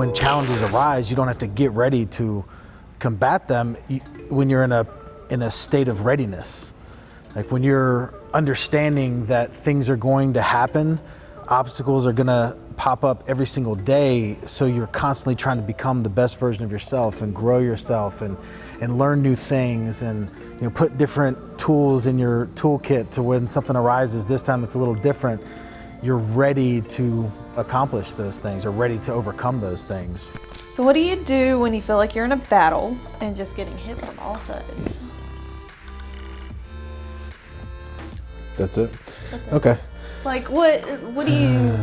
when challenges arise, you don't have to get ready to combat them when you're in a in a state of readiness. Like when you're understanding that things are going to happen, obstacles are going to pop up every single day, so you're constantly trying to become the best version of yourself and grow yourself and and learn new things and you know put different tools in your toolkit to when something arises this time that's a little different, you're ready to accomplish those things or ready to overcome those things. So what do you do when you feel like you're in a battle and just getting hit from all sides? That's it? Okay. Like what what do you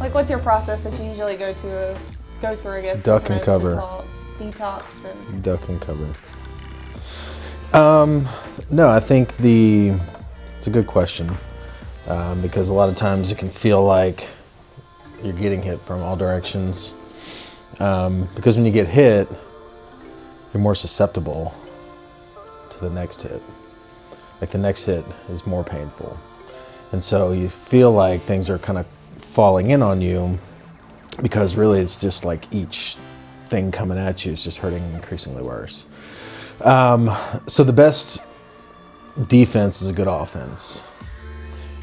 like what's your process that you usually go to go through I guess Duck and cover. Detox, detox and Duck and cover. Um no, I think the it's a good question. Um, because a lot of times it can feel like you're getting hit from all directions. Um, because when you get hit, you're more susceptible to the next hit. Like the next hit is more painful. And so you feel like things are kind of falling in on you because really it's just like each thing coming at you is just hurting increasingly worse. Um, so the best defense is a good offense.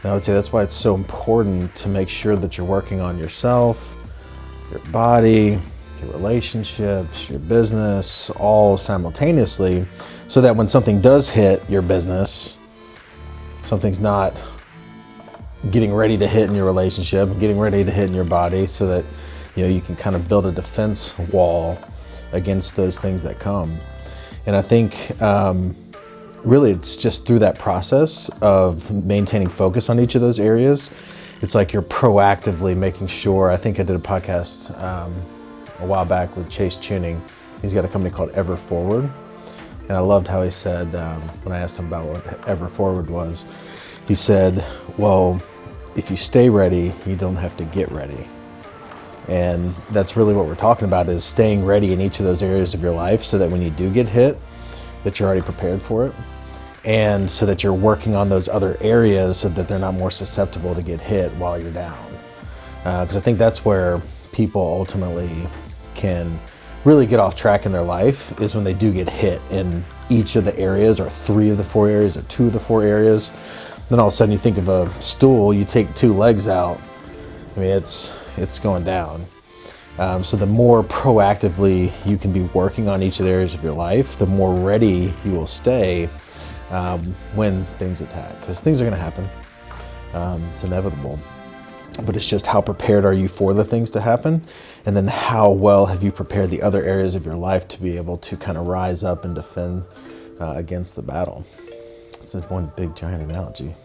And I would say that's why it's so important to make sure that you're working on yourself, your body, your relationships, your business, all simultaneously, so that when something does hit your business, something's not getting ready to hit in your relationship, getting ready to hit in your body, so that you know you can kind of build a defense wall against those things that come. And I think um, really it's just through that process of maintaining focus on each of those areas. It's like you're proactively making sure. I think I did a podcast um, a while back with Chase Chewning. He's got a company called Ever Forward. And I loved how he said, um, when I asked him about what Ever Forward was, he said, well, if you stay ready, you don't have to get ready. And that's really what we're talking about is staying ready in each of those areas of your life so that when you do get hit, that you're already prepared for it. And so that you're working on those other areas so that they're not more susceptible to get hit while you're down. Because uh, I think that's where people ultimately can really get off track in their life is when they do get hit in each of the areas or three of the four areas or two of the four areas. Then all of a sudden you think of a stool, you take two legs out. I mean, it's, it's going down. Um, so the more proactively you can be working on each of the areas of your life, the more ready you will stay um, when things attack. Because things are going to happen. Um, it's inevitable but it's just how prepared are you for the things to happen and then how well have you prepared the other areas of your life to be able to kind of rise up and defend uh, against the battle. It's one big giant analogy.